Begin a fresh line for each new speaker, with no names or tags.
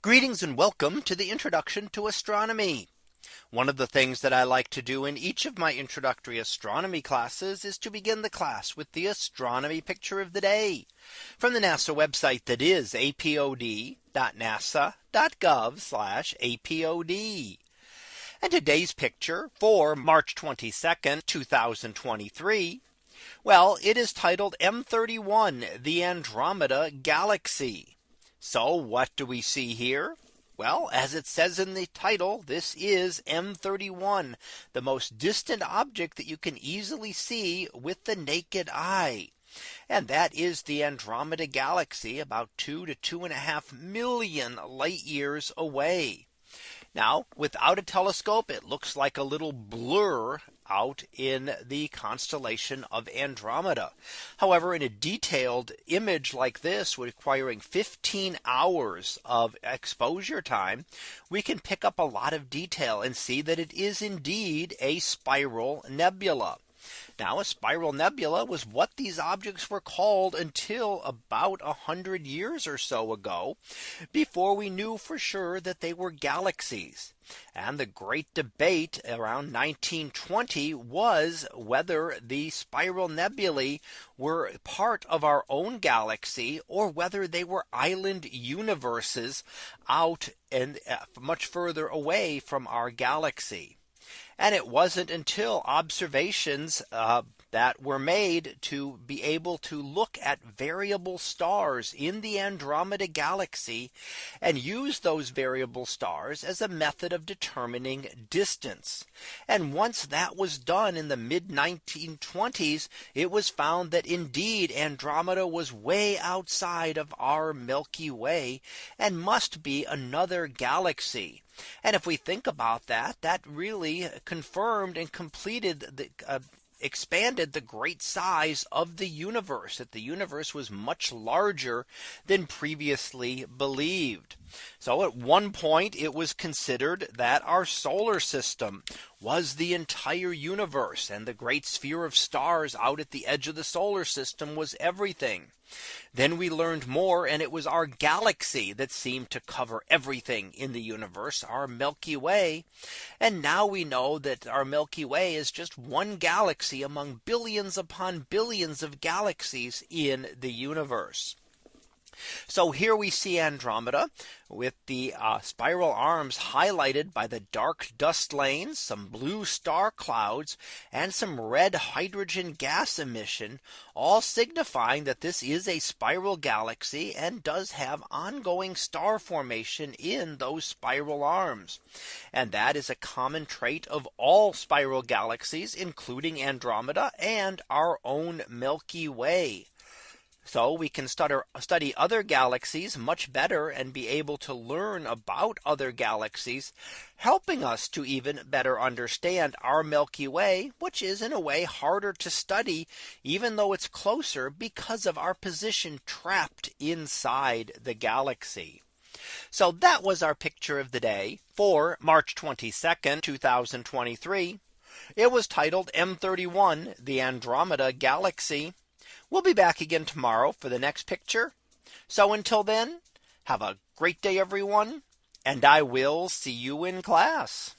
Greetings and welcome to the introduction to astronomy. One of the things that I like to do in each of my introductory astronomy classes is to begin the class with the astronomy picture of the day from the NASA website that is apod.nasa.gov apod. And today's picture for March 22nd 2023. Well, it is titled M31 the Andromeda Galaxy. So what do we see here? Well, as it says in the title, this is M31, the most distant object that you can easily see with the naked eye. And that is the Andromeda galaxy about two to two and a half million light years away. Now without a telescope it looks like a little blur out in the constellation of Andromeda. However in a detailed image like this requiring 15 hours of exposure time we can pick up a lot of detail and see that it is indeed a spiral nebula. Now a spiral nebula was what these objects were called until about 100 years or so ago before we knew for sure that they were galaxies. And the great debate around 1920 was whether the spiral nebulae were part of our own galaxy or whether they were island universes out and uh, much further away from our galaxy. And it wasn't until observations uh, that were made to be able to look at variable stars in the Andromeda galaxy and use those variable stars as a method of determining distance. And once that was done in the mid 1920s, it was found that indeed Andromeda was way outside of our Milky Way and must be another galaxy. And if we think about that, that really confirmed and completed the uh, expanded the great size of the universe that the universe was much larger than previously believed. So at one point it was considered that our solar system was the entire universe and the great sphere of stars out at the edge of the solar system was everything. Then we learned more and it was our galaxy that seemed to cover everything in the universe our Milky Way. And now we know that our Milky Way is just one galaxy among billions upon billions of galaxies in the universe. So here we see Andromeda with the uh, spiral arms highlighted by the dark dust lanes, some blue star clouds, and some red hydrogen gas emission, all signifying that this is a spiral galaxy and does have ongoing star formation in those spiral arms. And that is a common trait of all spiral galaxies, including Andromeda and our own Milky Way. So we can study other galaxies much better and be able to learn about other galaxies, helping us to even better understand our Milky Way, which is in a way harder to study, even though it's closer because of our position trapped inside the galaxy. So that was our picture of the day for March 22nd, 2023. It was titled M31, the Andromeda Galaxy. We'll be back again tomorrow for the next picture. So until then, have a great day, everyone, and I will see you in class.